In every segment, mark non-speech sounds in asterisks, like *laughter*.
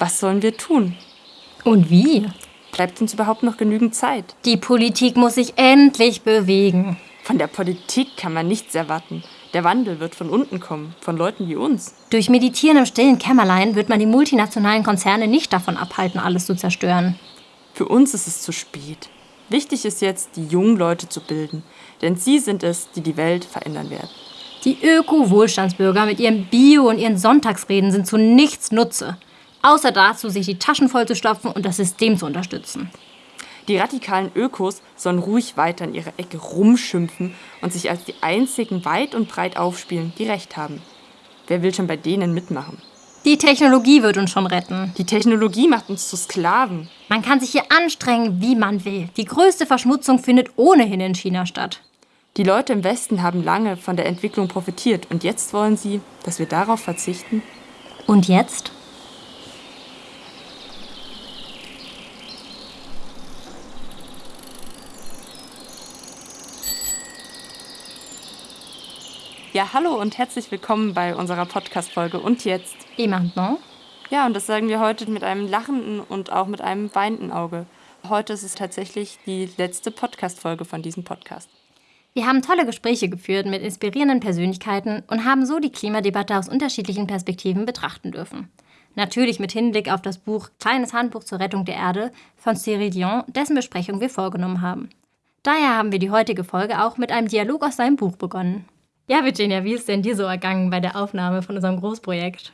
Was sollen wir tun? Und wie? Bleibt uns überhaupt noch genügend Zeit? Die Politik muss sich endlich bewegen. Von der Politik kann man nichts erwarten. Der Wandel wird von unten kommen, von Leuten wie uns. Durch Meditieren im stillen Kämmerlein wird man die multinationalen Konzerne nicht davon abhalten, alles zu zerstören. Für uns ist es zu spät. Wichtig ist jetzt, die jungen Leute zu bilden, denn sie sind es, die die Welt verändern werden. Die Öko-Wohlstandsbürger mit ihrem Bio und ihren Sonntagsreden sind zu nichts Nutze, außer dazu, sich die Taschen vollzustopfen und das System zu unterstützen. Die radikalen Ökos sollen ruhig weiter in ihrer Ecke rumschimpfen und sich als die einzigen weit und breit aufspielen, die Recht haben. Wer will schon bei denen mitmachen? Die Technologie wird uns schon retten. Die Technologie macht uns zu Sklaven. Man kann sich hier anstrengen, wie man will. Die größte Verschmutzung findet ohnehin in China statt. Die Leute im Westen haben lange von der Entwicklung profitiert und jetzt wollen sie, dass wir darauf verzichten? Und jetzt? Ja, hallo und herzlich willkommen bei unserer Podcast-Folge Und jetzt? Et maintenant? Ja, und das sagen wir heute mit einem lachenden und auch mit einem weinenden Auge. Heute ist es tatsächlich die letzte Podcast-Folge von diesem Podcast. Wir haben tolle Gespräche geführt mit inspirierenden Persönlichkeiten und haben so die Klimadebatte aus unterschiedlichen Perspektiven betrachten dürfen. Natürlich mit Hinblick auf das Buch Kleines Handbuch zur Rettung der Erde von Cyril Dion, dessen Besprechung wir vorgenommen haben. Daher haben wir die heutige Folge auch mit einem Dialog aus seinem Buch begonnen. Ja, Virginia, wie ist denn dir so ergangen bei der Aufnahme von unserem Großprojekt?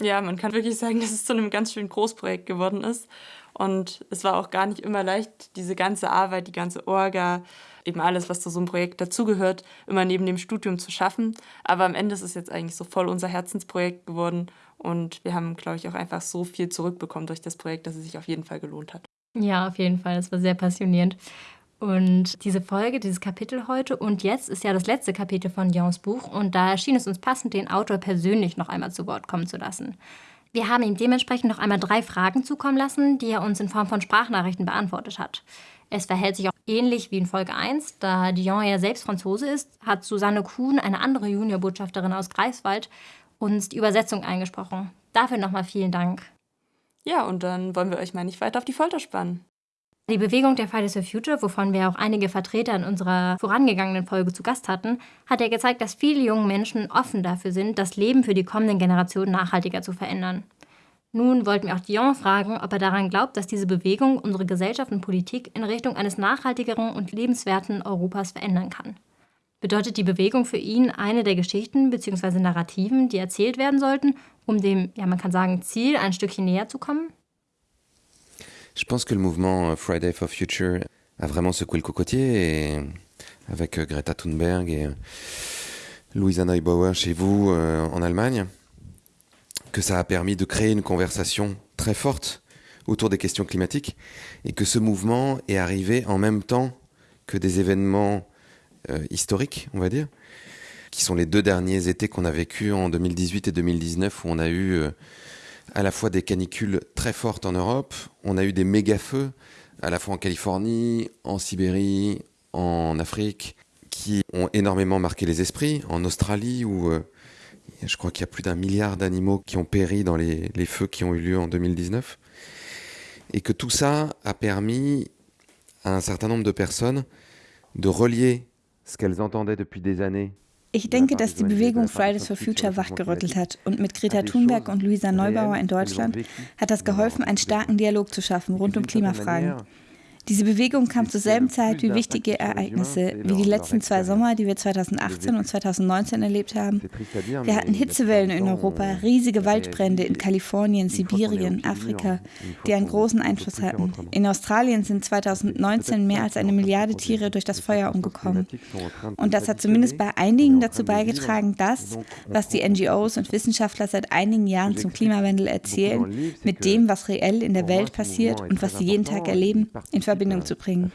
Ja, man kann wirklich sagen, *laughs* dass es zu einem ganz schönen Großprojekt geworden ist. Und es war auch gar nicht immer leicht, diese ganze Arbeit, die ganze Orga, eben alles, was zu so einem Projekt dazugehört, immer neben dem Studium zu schaffen. Aber am Ende ist es jetzt eigentlich so voll unser Herzensprojekt geworden. Und wir haben, glaube ich, auch einfach so viel zurückbekommen durch das Projekt, dass es sich auf jeden Fall gelohnt hat. Ja, auf jeden Fall. Es war sehr passionierend. Und diese Folge, dieses Kapitel heute und jetzt ist ja das letzte Kapitel von Dions Buch und da erschien es uns passend, den Autor persönlich noch einmal zu Wort kommen zu lassen. Wir haben ihm dementsprechend noch einmal drei Fragen zukommen lassen, die er uns in Form von Sprachnachrichten beantwortet hat. Es verhält sich auch ähnlich wie in Folge 1, da Dion ja selbst Franzose ist, hat Susanne Kuhn, eine andere Juniorbotschafterin aus Greifswald, uns die Übersetzung eingesprochen. Dafür nochmal vielen Dank. Ja, und dann wollen wir euch mal nicht weiter auf die Folter spannen. Die Bewegung der Fridays for Future, wovon wir auch einige Vertreter in unserer vorangegangenen Folge zu Gast hatten, hat ja gezeigt, dass viele junge Menschen offen dafür sind, das Leben für die kommenden Generationen nachhaltiger zu verändern. Nun wollten wir auch Dion fragen, ob er daran glaubt, dass diese Bewegung unsere Gesellschaft und Politik in Richtung eines nachhaltigeren und lebenswerten Europas verändern kann. Bedeutet die Bewegung für ihn eine der Geschichten bzw. Narrativen, die erzählt werden sollten, um dem, ja man kann sagen, Ziel ein Stückchen näher zu kommen? Je pense que le mouvement Friday for Future a vraiment secoué le cocotier et avec euh, Greta Thunberg et euh, Louisa Neubauer chez vous euh, en Allemagne, que ça a permis de créer une conversation très forte autour des questions climatiques et que ce mouvement est arrivé en même temps que des événements historiques, on va dire, qui sont les deux derniers étés qu'on a vécu en 2018 et 2019 où on a eu à la fois des canicules très fortes en Europe, on a eu des méga-feux, à la fois en Californie, en Sibérie, en Afrique, qui ont énormément marqué les esprits, en Australie, où euh, je crois qu'il y a plus d'un milliard d'animaux qui ont péri dans les, les, feux qui ont eu lieu en 2019. Et que tout ça a permis à un certain nombre de personnes de relier ce qu'elles entendaient depuis des années Ich denke, dass die Bewegung Fridays for Future wachgerüttelt hat. Und mit Greta Thunberg und Luisa Neubauer in Deutschland hat das geholfen, einen starken Dialog zu schaffen rund um Klimafragen. Diese Bewegung kam zur selben Zeit wie wichtige Ereignisse, wie die letzten zwei Sommer, die wir 2018 und 2019 erlebt haben. Wir hatten Hitzewellen in Europa, riesige Waldbrände in Kalifornien, Sibirien, Afrika, die einen großen Einfluss hatten. In Australien sind 2019 mehr als eine Milliarde Tiere durch das Feuer umgekommen. Und das hat zumindest bei einigen dazu beigetragen, das, was die NGOs und Wissenschaftler seit einigen Jahren zum Klimawandel erzählen, mit dem, was reell in der Welt passiert und was sie jeden Tag erleben, in Verbindung zu bringen.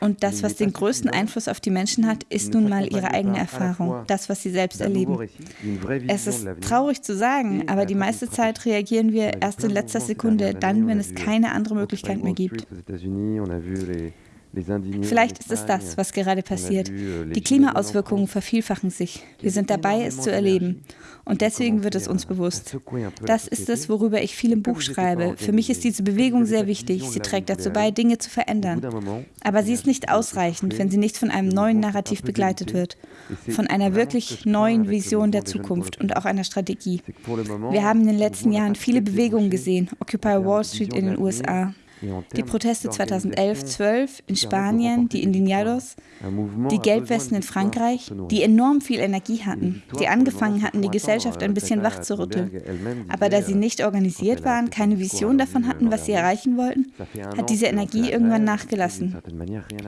Und das, was den größten Einfluss auf die Menschen hat, ist nun mal ihre eigene Erfahrung, das, was sie selbst erleben. Es ist traurig zu sagen, aber die meiste Zeit reagieren wir erst in letzter Sekunde, dann, wenn es keine andere Möglichkeit mehr gibt. Vielleicht ist es das, was gerade passiert. Euh, Die Klimaauswirkungen vervielfachen sich. Wir sind dabei, es zu erleben. Und deswegen wird es uns bewusst. Das ist es, worüber ich viel im Buch schreibe. Für mich ist diese Bewegung sehr wichtig. Sie trägt dazu bei, Dinge zu verändern. Aber sie ist nicht ausreichend, wenn sie nicht von einem neuen Narrativ begleitet wird. Von einer wirklich neuen Vision der Zukunft und auch einer Strategie. Wir haben in den letzten Jahren viele Bewegungen gesehen. Occupy Wall Street in den USA. Die Proteste 2011-12 in Spanien, die Indignados, die Gelbwesten in Frankreich, die enorm viel Energie hatten, die angefangen hatten, die Gesellschaft ein bisschen wach zu rütteln. Aber da sie nicht organisiert waren, keine Vision davon hatten, was sie erreichen wollten, hat diese Energie irgendwann nachgelassen.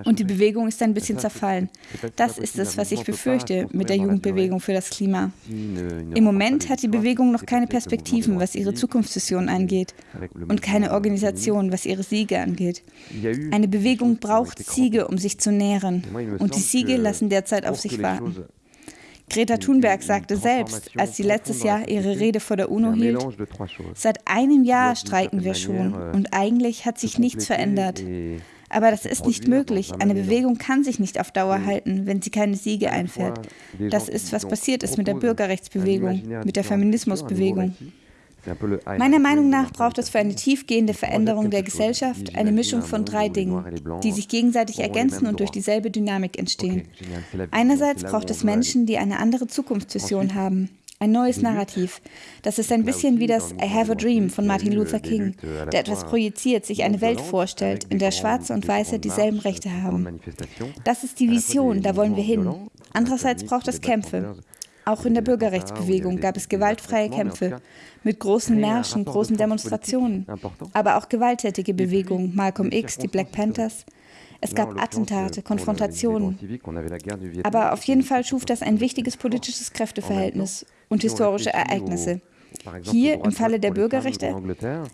Und die Bewegung ist ein bisschen zerfallen. Das ist es, was ich befürchte mit der Jugendbewegung für das Klima. Im Moment hat die Bewegung noch keine Perspektiven, was ihre Zukunftsvision angeht und keine Organisation, was ihre ihre Siege angeht. Eine Bewegung braucht Siege, um sich zu nähren. Und die Siege lassen derzeit auf sich warten. Greta Thunberg sagte selbst, als sie letztes Jahr ihre Rede vor der UNO hielt, seit einem Jahr streiken wir schon euh, und eigentlich hat sich nichts verändert. Aber das ist nicht möglich. Eine Bewegung kann sich nicht auf Dauer halten, wenn sie keine Siege einfährt. Das ist, was passiert ist mit der Bürgerrechtsbewegung, mit der Feminismusbewegung. Meiner Meinung nach braucht es für eine tiefgehende Veränderung der Gesellschaft eine Mischung von drei Dingen, die sich gegenseitig ergänzen und durch dieselbe Dynamik entstehen. Einerseits braucht es Menschen, die eine andere Zukunftsvision haben, ein neues Narrativ. Das ist ein bisschen wie das I Have a Dream von Martin Luther King, der etwas projiziert, sich eine Welt vorstellt, in der Schwarze und Weiße dieselben Rechte haben. Das ist die Vision, da wollen wir hin. Andererseits braucht es Kämpfe. Auch in der Bürgerrechtsbewegung gab es gewaltfreie Kämpfe mit großen Märschen, großen Demonstrationen, aber auch gewalttätige Bewegungen, Malcolm X, die Black Panthers. Es gab Attentate, Konfrontationen. Aber auf jeden Fall schuf das ein wichtiges politisches Kräfteverhältnis und historische Ereignisse. Hier im Falle der Bürgerrechte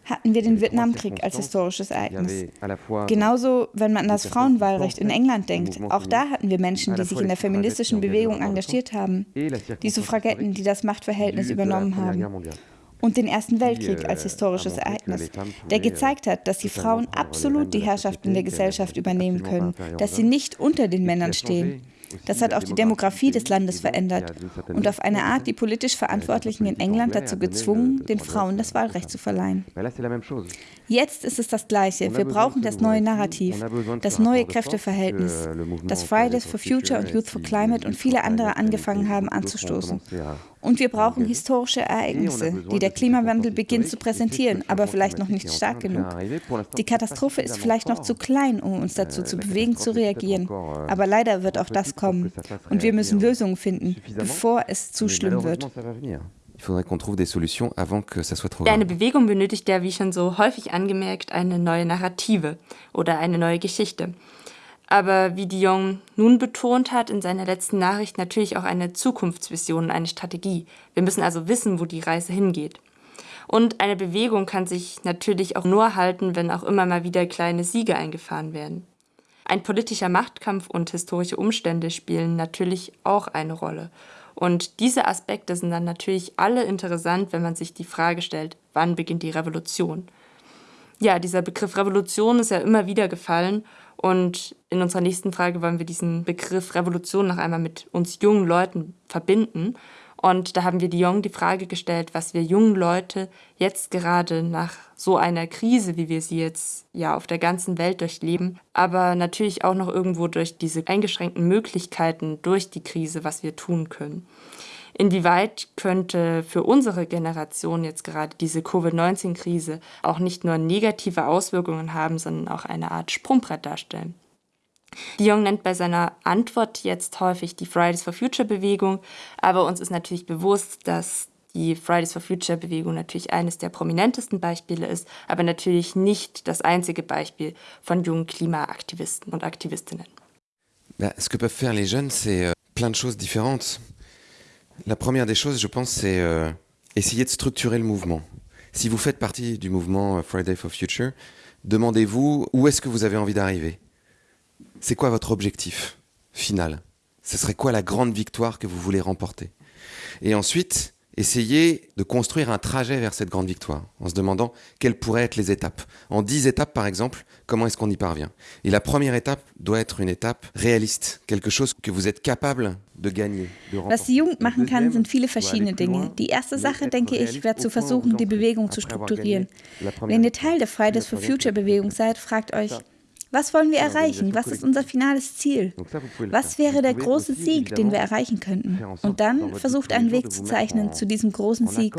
hatten wir den Vietnamkrieg als historisches Ereignis. Genauso, wenn man an das Frauenwahlrecht in England denkt, auch da hatten wir Menschen, die sich in der feministischen Bewegung engagiert haben, die Suffragetten, die das Machtverhältnis übernommen haben und den Ersten Weltkrieg als historisches Ereignis, der gezeigt hat, dass die Frauen absolut die Herrschaft in der Gesellschaft übernehmen können, dass sie nicht unter den Männern stehen. Das hat auch die Demografie des Landes verändert und auf eine Art die politisch Verantwortlichen in England dazu gezwungen, den Frauen das Wahlrecht zu verleihen. Jetzt ist es das Gleiche. Wir brauchen das neue Narrativ, das neue Kräfteverhältnis, das Fridays for Future und Youth for Climate und viele andere angefangen haben anzustoßen. Und wir brauchen historische Ereignisse, die der Klimawandel beginnt zu präsentieren, aber vielleicht noch nicht stark genug. Die Katastrophe ist vielleicht noch zu klein, um uns dazu zu bewegen, zu reagieren. Aber leider wird auch das kommen. Und wir müssen Lösungen finden, bevor es zu schlimm wird. Eine Bewegung benötigt ja, wie schon so häufig angemerkt, eine neue Narrative oder eine neue Geschichte aber wie Dion nun betont hat in seiner letzten Nachricht, natürlich auch eine Zukunftsvision, eine Strategie. Wir müssen also wissen, wo die Reise hingeht. Und eine Bewegung kann sich natürlich auch nur halten, wenn auch immer mal wieder kleine Siege eingefahren werden. Ein politischer Machtkampf und historische Umstände spielen natürlich auch eine Rolle. Und diese Aspekte sind dann natürlich alle interessant, wenn man sich die Frage stellt, wann beginnt die Revolution? Ja, dieser Begriff Revolution ist ja immer wieder gefallen und in unserer nächsten Frage wollen wir diesen Begriff Revolution noch einmal mit uns jungen Leuten verbinden. Und da haben wir Dion die Frage gestellt, was wir jungen Leute jetzt gerade nach so einer Krise, wie wir sie jetzt ja auf der ganzen Welt durchleben, aber natürlich auch noch irgendwo durch diese eingeschränkten Möglichkeiten durch die Krise, was wir tun können. Inwieweit könnte für unsere Generation jetzt gerade diese Covid-19-Krise auch nicht nur negative Auswirkungen haben, sondern auch eine Art Sprungbrett darstellen? Dion nennt bei seiner Antwort jetzt häufig die Fridays for Future Bewegung, aber uns ist natürlich bewusst, dass die Fridays for Future Bewegung natürlich eines der prominentesten Beispiele ist, aber natürlich nicht das einzige Beispiel von jungen Klimaaktivisten und Aktivistinnen. Bah, ce que peuvent faire jeunes, c'est euh, plein de choses. La première des choses, je pense, c'est euh, essayer de structurer le mouvement. Si vous faites partie du mouvement euh, Friday for Future, demandez-vous où est-ce que vous avez envie d'arriver. C'est quoi votre objectif final? Ce serait quoi la grande victoire que vous voulez remporter? Et ensuite, essayer de construire un trajet vers cette grande victoire, en se demandant quelles pourraient être les étapes. En dix étapes, par exemple, comment est-ce qu'on y parvient? Et la première étape doit être une étape réaliste, quelque chose que vous êtes capable de gagner. De Was die Jugend machen kann, sind viele verschiedene Dinge. Die erste Sache, denke ich, wäre zu versuchen, die Bewegung zu strukturieren. Wenn ihr Teil der Fridays for Future Bewegung seid, fragt euch, was wollen wir erreichen? Was ist unser finales Ziel? Was wäre der große Sieg, den wir erreichen könnten? Und dann versucht einen Weg zu zeichnen zu diesem großen Sieg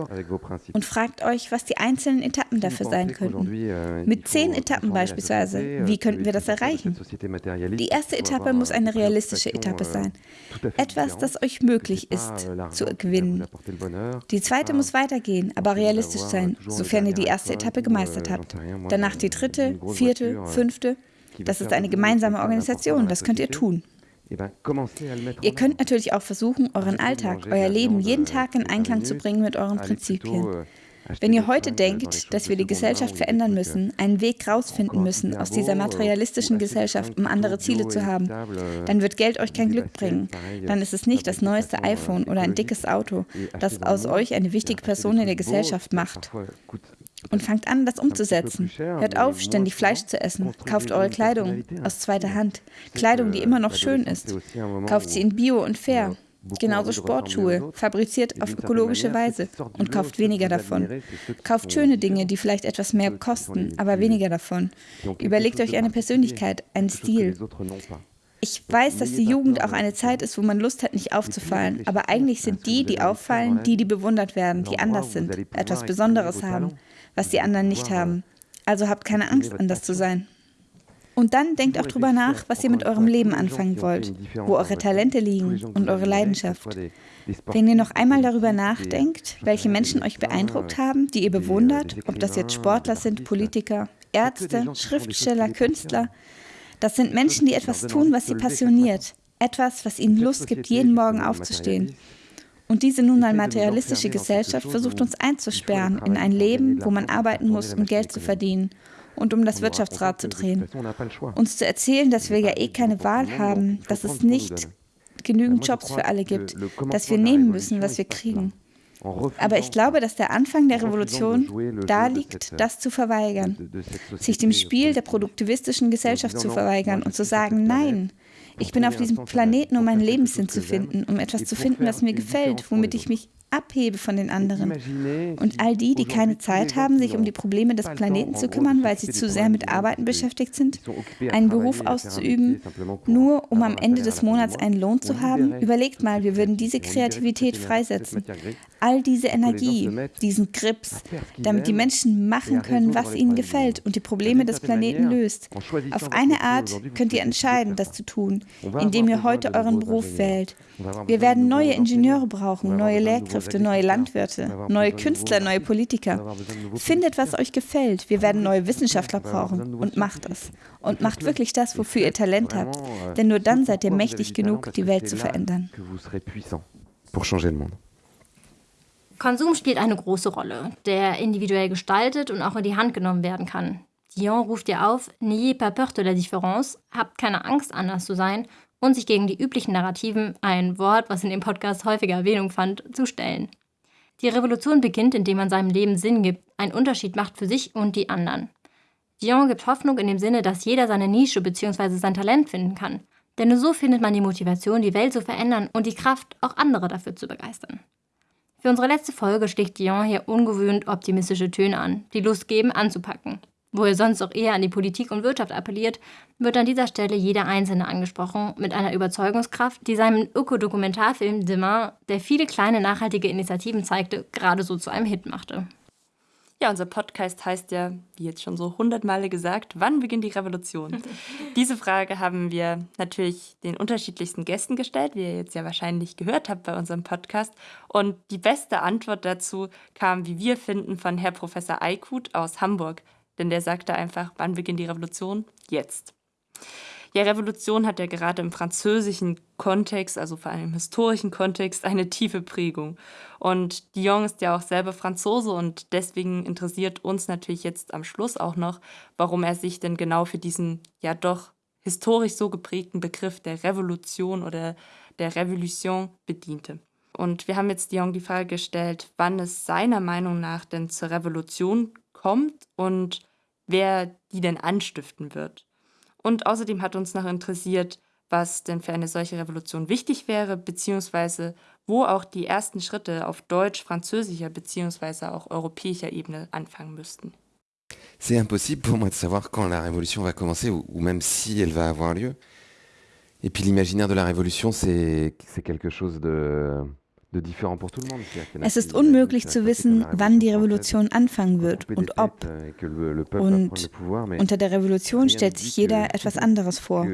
und fragt euch, was die einzelnen Etappen dafür sein könnten. Euh, Mit zehn Etappen beispielsweise, euh, wie könnten wir das erreichen? Die erste Etappe muss eine realistische Etappe euh, sein. Etwas, das euch möglich ist zu gewinnen. Die zweite muss weitergehen, aber realistisch sein, sofern ihr die erste Etappe gemeistert habt. Danach die dritte, vierte, fünfte. Das ist eine gemeinsame Organisation, das könnt ihr tun. Ihr könnt natürlich auch versuchen, euren Alltag, euer Leben jeden Tag in Einklang zu bringen mit euren Prinzipien. Euh, Wenn ihr heute denkt, dass wir die Gesellschaft verändern müssen, einen Weg rausfinden müssen aus dieser materialistischen Gesellschaft, um andere Ziele zu haben, dann wird Geld euch kein Glück bringen. Dann ist es nicht das neueste iPhone oder ein dickes Auto, das aus euch eine wichtige Person in der Gesellschaft macht und fangt an, das umzusetzen. Hört auf, ständig Fleisch zu essen. Kauft eure Kleidung aus zweiter Hand. Kleidung, die immer noch schön ist. Kauft sie in Bio und fair. Genauso Sportschuhe, fabriziert auf ökologische Weise und kauft weniger davon. Kauft schöne Dinge, die vielleicht etwas mehr kosten, aber weniger davon. Überlegt euch eine Persönlichkeit, einen Stil. Ich weiß, dass die Jugend auch eine Zeit ist, wo man Lust hat, nicht aufzufallen, aber eigentlich sind die, die auffallen, die, die bewundert werden, die anders sind, etwas Besonderes haben was die anderen nicht haben. Also habt keine Angst, anders zu sein. Und dann denkt auch drüber nach, was ihr mit eurem Leben anfangen wollt, wo eure Talente liegen und eure Leidenschaft. Wenn ihr noch einmal darüber nachdenkt, welche Menschen euch beeindruckt haben, die ihr bewundert, ob das jetzt Sportler sind, Politiker, Ärzte, Schriftsteller, Künstler, das sind Menschen, die etwas tun, was sie passioniert, etwas, was ihnen Lust gibt, jeden Morgen aufzustehen. Und diese nun mal materialistische Gesellschaft versucht uns einzusperren in ein Leben, wo man arbeiten muss, um Geld zu verdienen und um das Wirtschaftsrad zu drehen. Uns zu erzählen, dass wir ja eh keine Wahl haben, dass es nicht genügend Jobs für alle gibt, dass wir nehmen müssen, was wir kriegen. Aber ich glaube, dass der Anfang der Revolution da liegt, das zu verweigern, sich dem Spiel der produktivistischen Gesellschaft zu verweigern und zu sagen, nein, ich bin auf diesem Planeten, um meinen Lebenssinn zu finden, um etwas zu finden, was mir gefällt, womit ich mich abhebe von den anderen. Und all die, die keine Zeit haben, sich um die Probleme des Planeten zu kümmern, weil sie zu sehr mit Arbeiten beschäftigt sind, einen Beruf auszuüben, nur um am Ende des Monats einen Lohn zu haben, überlegt mal, wir würden diese Kreativität freisetzen. All diese Energie, diesen Grips, damit die Menschen machen können, was ihnen gefällt und die Probleme des Planeten löst. Auf eine Art könnt ihr entscheiden, das zu tun, indem ihr heute euren Beruf wählt. Wir werden neue Ingenieure brauchen, neue Lehrkräfte, neue Landwirte, neue Künstler, neue Politiker. Findet, was euch gefällt. Wir werden neue Wissenschaftler brauchen und macht es. Und macht wirklich das, wofür ihr Talent habt. Denn nur dann seid ihr mächtig genug, die Welt zu verändern. Konsum spielt eine große Rolle, der individuell gestaltet und auch in die Hand genommen werden kann. Dion ruft dir auf, n'ayez pas peur de la différence, habt keine Angst, anders zu sein und sich gegen die üblichen Narrativen, ein Wort, was in dem Podcast häufiger Erwähnung fand, zu stellen. Die Revolution beginnt, indem man seinem Leben Sinn gibt, einen Unterschied macht für sich und die anderen. Dion gibt Hoffnung in dem Sinne, dass jeder seine Nische bzw. sein Talent finden kann. Denn nur so findet man die Motivation, die Welt zu verändern und die Kraft, auch andere dafür zu begeistern. Für unsere letzte Folge schlägt Dion hier ungewöhnt optimistische Töne an, die Lust geben, anzupacken. Wo er sonst auch eher an die Politik und Wirtschaft appelliert, wird an dieser Stelle jeder Einzelne angesprochen mit einer Überzeugungskraft, die seinem Ökodokumentarfilm Demain, der viele kleine nachhaltige Initiativen zeigte, gerade so zu einem Hit machte. Ja, unser Podcast heißt ja, wie jetzt schon so hundertmale gesagt, wann beginnt die Revolution? *laughs* Diese Frage haben wir natürlich den unterschiedlichsten Gästen gestellt, wie ihr jetzt ja wahrscheinlich gehört habt bei unserem Podcast. Und die beste Antwort dazu kam, wie wir finden, von Herr Professor Eikut aus Hamburg. Denn der sagte einfach, wann beginnt die Revolution? Jetzt. Ja, Revolution hat ja gerade im französischen Kontext, also vor allem im historischen Kontext, eine tiefe Prägung. Und Dion ist ja auch selber Franzose und deswegen interessiert uns natürlich jetzt am Schluss auch noch, warum er sich denn genau für diesen ja doch historisch so geprägten Begriff der Revolution oder der Revolution bediente. Und wir haben jetzt Dion die Frage gestellt, wann es seiner Meinung nach denn zur Revolution kommt und wer die denn anstiften wird. Und außerdem hat uns noch interessiert, was denn für eine solche Revolution wichtig wäre, beziehungsweise wo auch die ersten Schritte auf deutsch-französischer beziehungsweise auch europäischer Ebene anfangen müssten. C'est impossible pour moi de savoir quand la révolution va commencer ou, ou même si elle va avoir lieu. Et puis l'imaginaire de la révolution, c'est quelque chose de, Es ist unmöglich zu wissen, wann die Revolution anfangen wird und ob. Euh, und unter der Revolution stellt sich jeder etwas anderes vor.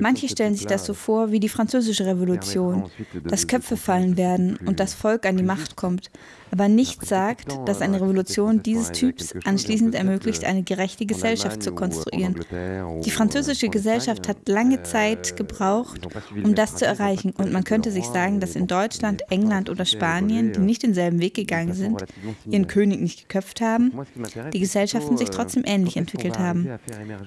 Manche stellen sich das so vor wie die französische Revolution, dass Köpfe fallen werden und das Volk an die Macht kommt. Aber nichts sagt, dass eine Revolution dieses Typs anschließend ermöglicht, eine gerechte Gesellschaft zu konstruieren. Die französische Gesellschaft hat lange Zeit gebraucht, um das zu erreichen. Und man könnte sich sagen, dass in Deutschland, England, oder Spanien, die nicht denselben Weg gegangen sind, ihren König nicht geköpft haben, die Gesellschaften sich trotzdem ähnlich entwickelt haben.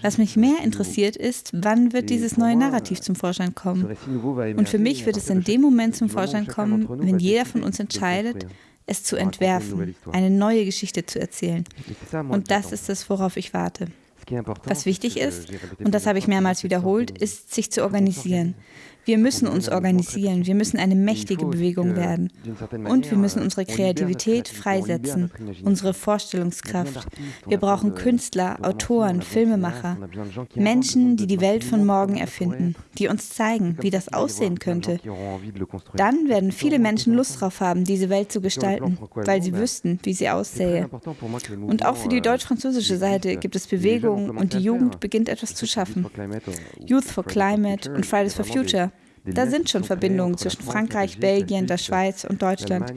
Was mich mehr interessiert ist, wann wird dieses neue Narrativ zum Vorschein kommen? Und für mich wird es in dem Moment zum Vorschein kommen, wenn jeder von uns entscheidet, es zu entwerfen, eine neue Geschichte zu erzählen. Und das ist es, worauf ich warte. Was wichtig ist, und das habe ich mehrmals wiederholt, ist, sich zu organisieren. Wir müssen uns organisieren, wir müssen eine mächtige Bewegung werden. Und wir müssen unsere Kreativität freisetzen, unsere Vorstellungskraft. Wir brauchen Künstler, Autoren, Filmemacher, Menschen, die die Welt von morgen erfinden, die uns zeigen, wie das aussehen könnte. Dann werden viele Menschen Lust darauf haben, diese Welt zu gestalten, weil sie wüssten, wie sie aussähe. Und auch für die deutsch-französische Seite gibt es Bewegungen und die Jugend beginnt etwas zu schaffen. Youth for Climate und Fridays for Future da sind schon Verbindungen zwischen Frankreich, Belgien, der Schweiz und Deutschland.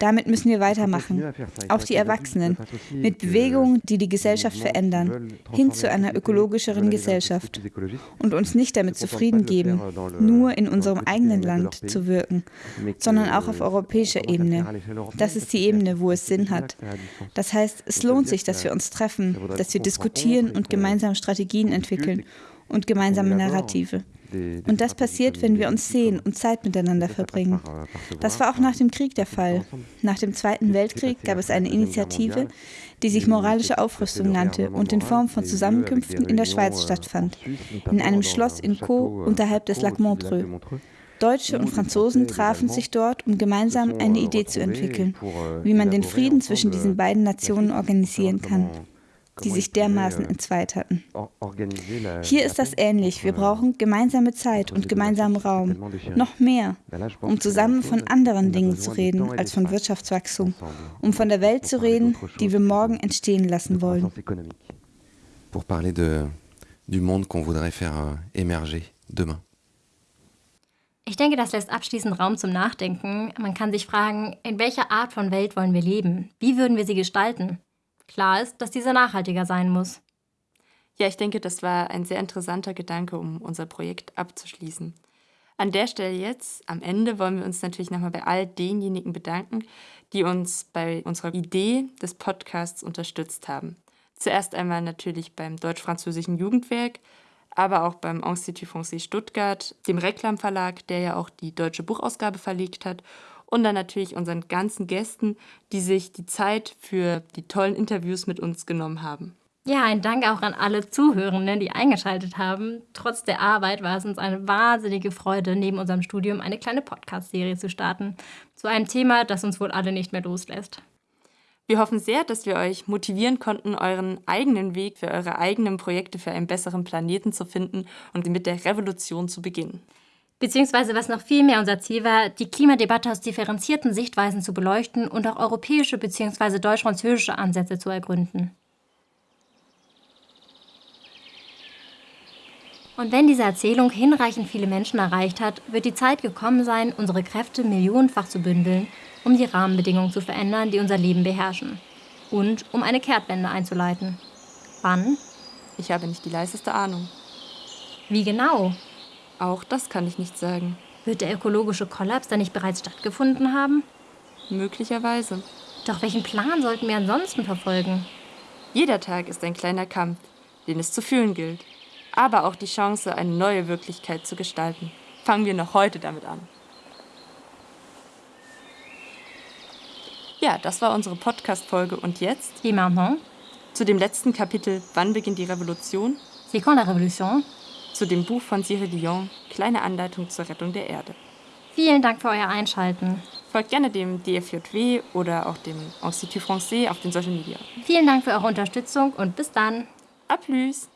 Damit müssen wir weitermachen, auch die Erwachsenen, mit Bewegungen, die die Gesellschaft verändern, hin zu einer ökologischeren Gesellschaft und uns nicht damit zufrieden geben, nur in unserem eigenen Land zu wirken, sondern auch auf europäischer Ebene. Das ist die Ebene, wo es Sinn hat. Das heißt, es lohnt sich, dass wir uns treffen, dass wir diskutieren und gemeinsam Strategien entwickeln und gemeinsame Narrative. Und das passiert, wenn wir uns sehen und Zeit miteinander verbringen. Das war auch nach dem Krieg der Fall. Nach dem Zweiten Weltkrieg gab es eine Initiative, die sich moralische Aufrüstung nannte und in Form von Zusammenkünften in der Schweiz stattfand, in einem Schloss in Caux unterhalb des Lac Montreux. Deutsche und Franzosen trafen sich dort, um gemeinsam eine Idee zu entwickeln, wie man den Frieden zwischen diesen beiden Nationen organisieren kann die sich dermaßen entzweit hatten. Hier ist das ähnlich. Wir brauchen gemeinsame Zeit und gemeinsamen Raum. Noch mehr, um zusammen von anderen Dingen zu reden als von Wirtschaftswachstum, um von der Welt zu reden, die wir morgen entstehen lassen wollen. Pour parler de, du monde qu'on voudrait faire euh, émerger demain. Ich denke, das lässt abschließend Raum zum Nachdenken. Man kann sich fragen, in welcher Art von Welt wollen wir leben? Wie würden wir sie gestalten? Klar ist, dass dieser nachhaltiger sein muss. Ja, ich denke, das war ein sehr interessanter Gedanke, um unser Projekt abzuschließen. An der Stelle jetzt, am Ende, wollen wir uns natürlich nochmal bei all denjenigen bedanken, die uns bei unserer Idee des Podcasts unterstützt haben. Zuerst einmal natürlich beim Deutsch-Französischen Jugendwerk, aber auch beim Institut Français Stuttgart, dem Reklam Verlag, der ja auch die deutsche Buchausgabe verlegt hat und dann natürlich unseren ganzen Gästen, die sich die Zeit für die tollen Interviews mit uns genommen haben. Ja, ein Dank auch an alle Zuhörenden, die eingeschaltet haben. Trotz der Arbeit war es uns eine wahnsinnige Freude, neben unserem Studium eine kleine Podcast-Serie zu starten. Zu einem Thema, das uns wohl alle nicht mehr loslässt. Wir hoffen sehr, dass wir euch motivieren konnten, euren eigenen Weg für eure eigenen Projekte für einen besseren Planeten zu finden und mit der Revolution zu beginnen. Beziehungsweise was noch viel mehr unser Ziel war, die Klimadebatte aus differenzierten Sichtweisen zu beleuchten und auch europäische bzw. deutsch-französische Ansätze zu ergründen. Und wenn diese Erzählung hinreichend viele Menschen erreicht hat, wird die Zeit gekommen sein, unsere Kräfte millionenfach zu bündeln, um die Rahmenbedingungen zu verändern, die unser Leben beherrschen. Und um eine Kehrtwende einzuleiten. Wann? Ich habe nicht die leiseste Ahnung. Wie genau? Auch das kann ich nicht sagen. Wird der ökologische Kollaps dann nicht bereits stattgefunden haben? Möglicherweise. Doch welchen Plan sollten wir ansonsten verfolgen? Jeder Tag ist ein kleiner Kampf, den es zu fühlen gilt. Aber auch die Chance, eine neue Wirklichkeit zu gestalten. Fangen wir noch heute damit an. Ja, das war unsere Podcast-Folge. Und jetzt? Et maintenant? Zu dem letzten Kapitel Wann beginnt die Revolution? C'est quand la révolution? Zu dem Buch von Cyril Dion, Kleine Anleitung zur Rettung der Erde. Vielen Dank für euer Einschalten. Folgt gerne dem DFJW oder auch dem Institut Français auf den Social Media. Vielen Dank für eure Unterstützung und bis dann. A plus!